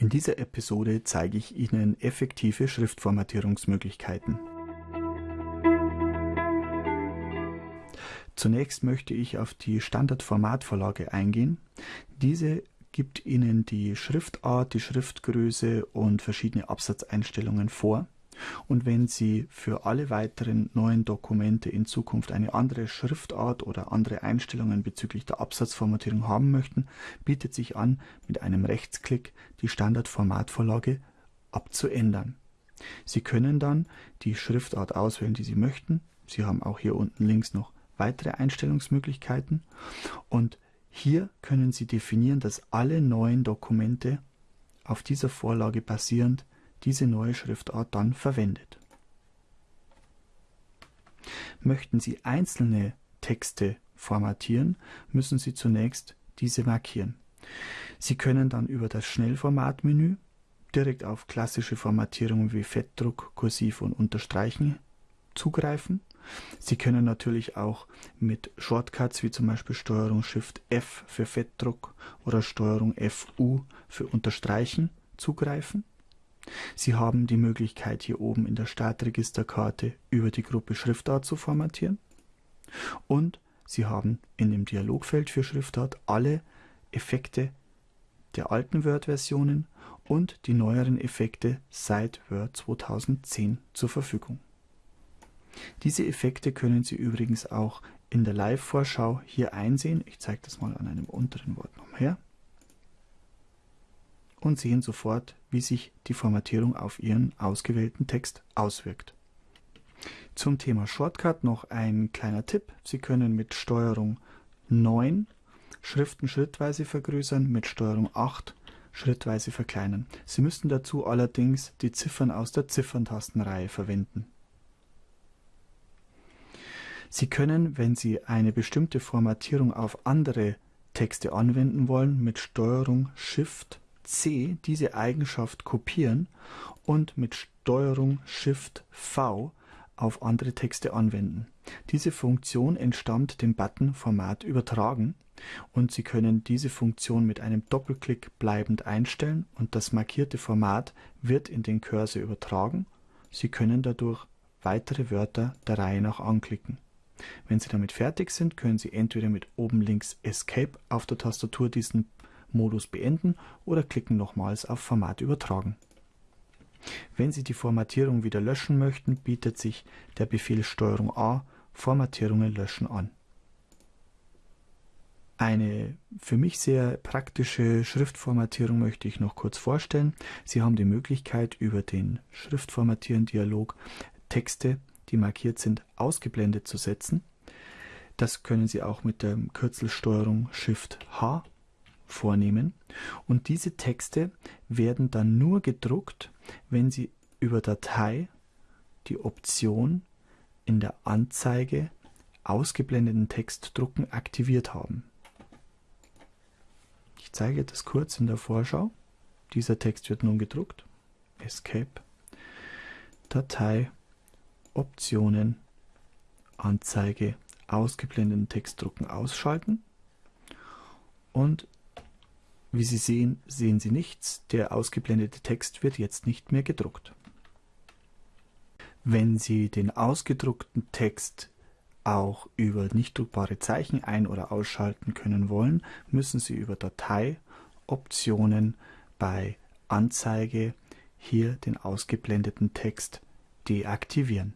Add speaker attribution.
Speaker 1: In dieser Episode zeige ich Ihnen effektive Schriftformatierungsmöglichkeiten. Zunächst möchte ich auf die Standardformatvorlage eingehen. Diese gibt Ihnen die Schriftart, die Schriftgröße und verschiedene Absatzeinstellungen vor. Und wenn Sie für alle weiteren neuen Dokumente in Zukunft eine andere Schriftart oder andere Einstellungen bezüglich der Absatzformatierung haben möchten, bietet sich an, mit einem Rechtsklick die Standardformatvorlage abzuändern. Sie können dann die Schriftart auswählen, die Sie möchten. Sie haben auch hier unten links noch weitere Einstellungsmöglichkeiten und hier können Sie definieren, dass alle neuen Dokumente auf dieser Vorlage basierend diese neue Schriftart dann verwendet. Möchten Sie einzelne Texte formatieren, müssen Sie zunächst diese markieren. Sie können dann über das Schnellformatmenü direkt auf klassische Formatierungen wie Fettdruck, Kursiv und Unterstreichen zugreifen. Sie können natürlich auch mit Shortcuts wie zum Beispiel Steuerung Shift F für Fettdruck oder Steuerung FU für Unterstreichen zugreifen. Sie haben die Möglichkeit hier oben in der Startregisterkarte über die Gruppe Schriftart zu formatieren und Sie haben in dem Dialogfeld für Schriftart alle Effekte der alten Word-Versionen und die neueren Effekte seit Word 2010 zur Verfügung. Diese Effekte können Sie übrigens auch in der Live-Vorschau hier einsehen. Ich zeige das mal an einem unteren Wort noch her und sehen sofort, wie sich die Formatierung auf Ihren ausgewählten Text auswirkt. Zum Thema Shortcut noch ein kleiner Tipp. Sie können mit Steuerung 9 Schriften schrittweise vergrößern, mit Steuerung 8 schrittweise verkleinern. Sie müssen dazu allerdings die Ziffern aus der Zifferntastenreihe verwenden. Sie können, wenn Sie eine bestimmte Formatierung auf andere Texte anwenden wollen, mit Steuerung Shift C diese Eigenschaft kopieren und mit Steuerung Shift V auf andere Texte anwenden. Diese Funktion entstammt dem Button Format übertragen und Sie können diese Funktion mit einem Doppelklick bleibend einstellen und das markierte Format wird in den Cursor übertragen. Sie können dadurch weitere Wörter der Reihe nach anklicken. Wenn Sie damit fertig sind, können Sie entweder mit oben links Escape auf der Tastatur diesen Modus beenden oder klicken nochmals auf Format übertragen. Wenn Sie die Formatierung wieder löschen möchten, bietet sich der Befehl STRG A Formatierungen löschen an. Eine für mich sehr praktische Schriftformatierung möchte ich noch kurz vorstellen. Sie haben die Möglichkeit über den Schriftformatieren-Dialog Texte, die markiert sind, ausgeblendet zu setzen. Das können Sie auch mit der Kürzelsteuerung Shift H vornehmen und diese Texte werden dann nur gedruckt, wenn Sie über Datei die Option in der Anzeige ausgeblendeten Text drucken aktiviert haben. Ich zeige das kurz in der Vorschau. Dieser Text wird nun gedruckt. Escape, Datei, Optionen, Anzeige, ausgeblendeten Text drucken ausschalten und wie Sie sehen, sehen Sie nichts, der ausgeblendete Text wird jetzt nicht mehr gedruckt. Wenn Sie den ausgedruckten Text auch über nicht druckbare Zeichen ein- oder ausschalten können wollen, müssen Sie über Datei, Optionen bei Anzeige hier den ausgeblendeten Text deaktivieren.